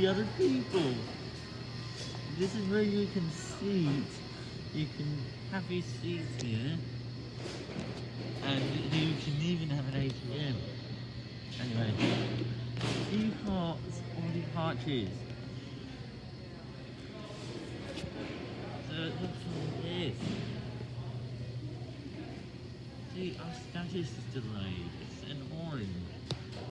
the other people. This is where you can seat. You can have your seat here. And you can even have an ATM. Anyway, two hearts all the arches. So it looks like this. See, our status is delayed.